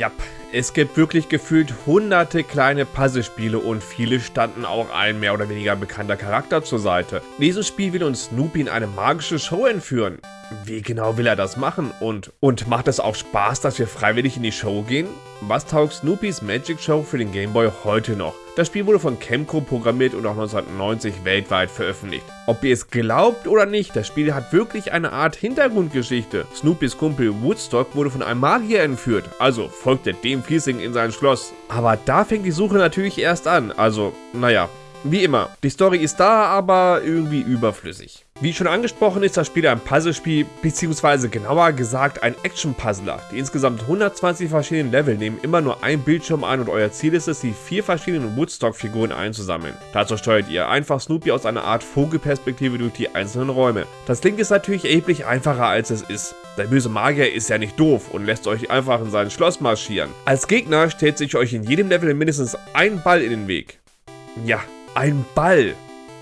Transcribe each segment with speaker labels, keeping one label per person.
Speaker 1: Ja, es gibt wirklich gefühlt hunderte kleine Puzzlespiele und viele standen auch ein mehr oder weniger bekannter Charakter zur Seite. Dieses Spiel will uns Snoopy in eine magische Show entführen. Wie genau will er das machen? Und, und macht es auch Spaß, dass wir freiwillig in die Show gehen? Was taugt Snoopys Magic Show für den Game Boy heute noch? Das Spiel wurde von Chemco programmiert und auch 1990 weltweit veröffentlicht. Ob ihr es glaubt oder nicht, das Spiel hat wirklich eine Art Hintergrundgeschichte. Snoopys Kumpel Woodstock wurde von einem Magier entführt, also folgte dem Fiesing in sein Schloss. Aber da fängt die Suche natürlich erst an, also naja, wie immer, die Story ist da, aber irgendwie überflüssig. Wie schon angesprochen ist das Spiel ein Puzzlespiel, beziehungsweise genauer gesagt ein Action-Puzzler. Die insgesamt 120 verschiedenen Level nehmen immer nur ein Bildschirm ein und euer Ziel ist es, die vier verschiedenen Woodstock-Figuren einzusammeln. Dazu steuert ihr einfach Snoopy aus einer Art Vogelperspektive durch die einzelnen Räume. Das klingt jetzt natürlich erheblich einfacher als es ist. Der böse Magier ist ja nicht doof und lässt euch einfach in sein Schloss marschieren. Als Gegner stellt sich euch in jedem Level mindestens ein Ball in den Weg. Ja, ein Ball.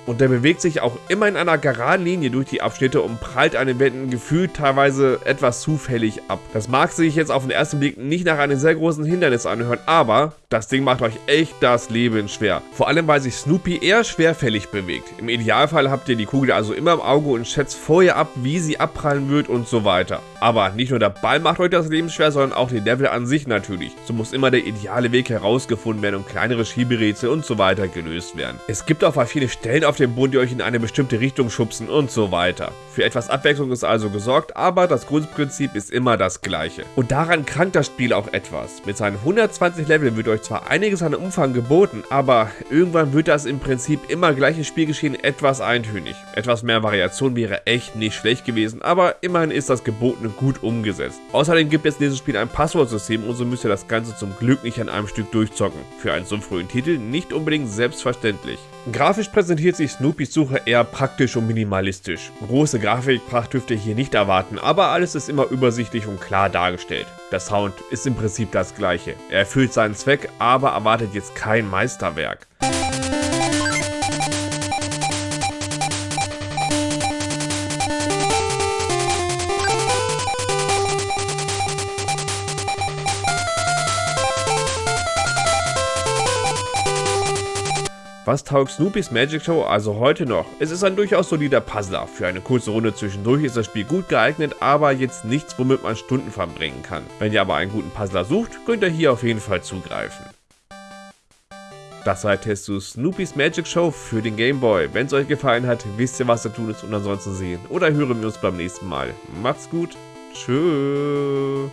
Speaker 1: Und der bewegt sich auch immer in einer geraden Linie durch die Abschnitte und prallt an den Wänden gefühlt teilweise etwas zufällig ab. Das mag sich jetzt auf den ersten Blick nicht nach einem sehr großen Hindernis anhören, aber das Ding macht euch echt das Leben schwer. Vor allem, weil sich Snoopy eher schwerfällig bewegt. Im Idealfall habt ihr die Kugel also immer im Auge und schätzt vorher ab, wie sie abprallen wird und so weiter. Aber nicht nur der Ball macht euch das Leben schwer, sondern auch die Level an sich natürlich. So muss immer der ideale Weg herausgefunden werden und kleinere Schieberätsel und so weiter gelöst werden. Es gibt auch viele Stellen auf dem Boden, die euch in eine bestimmte Richtung schubsen und so weiter. Für etwas Abwechslung ist also gesorgt, aber das Grundprinzip ist immer das gleiche. Und daran krankt das Spiel auch etwas. Mit seinen 120 Leveln wird euch zwar einiges an Umfang geboten, aber irgendwann wird das im Prinzip immer gleiche Spielgeschehen etwas eintönig. Etwas mehr Variation wäre echt nicht schlecht gewesen, aber immerhin ist das Gebotene gut umgesetzt. Außerdem gibt es in diesem Spiel ein Passwortsystem und so müsst ihr das Ganze zum Glück nicht an einem Stück durchzocken. Für einen so frühen Titel nicht unbedingt selbstverständlich. Grafisch präsentiert sich Snoopys Suche eher praktisch und minimalistisch. Große Grafikpracht dürft ihr hier nicht erwarten, aber alles ist immer übersichtlich und klar dargestellt. Der Sound ist im Prinzip das gleiche. Er erfüllt seinen Zweck, aber erwartet jetzt kein Meisterwerk. Was taugt Snoopys Magic Show also heute noch? Es ist ein durchaus solider Puzzler. Für eine kurze Runde zwischendurch ist das Spiel gut geeignet, aber jetzt nichts, womit man Stunden verbringen kann. Wenn ihr aber einen guten Puzzler sucht, könnt ihr hier auf jeden Fall zugreifen. Das war der Test zu Snoopys Magic Show für den Game Boy. Wenn es euch gefallen hat, wisst ihr was zu tun ist und ansonsten sehen oder hören wir uns beim nächsten Mal. Macht's gut. Tschüss.